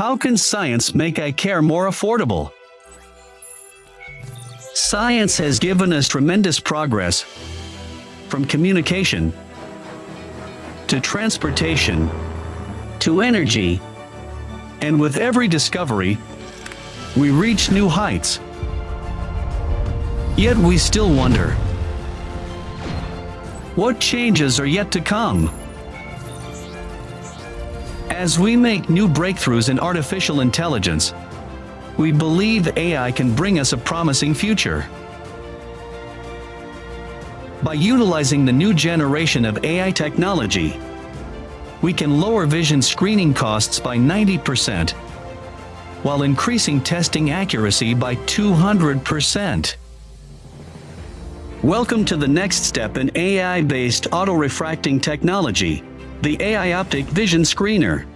How can science make eye care more affordable? Science has given us tremendous progress from communication to transportation to energy. And with every discovery, we reach new heights. Yet we still wonder, what changes are yet to come? As we make new breakthroughs in artificial intelligence, we believe AI can bring us a promising future. By utilizing the new generation of AI technology, we can lower vision screening costs by 90%, while increasing testing accuracy by 200%. Welcome to the next step in AI-based auto-refracting technology, the AI Optic Vision Screener.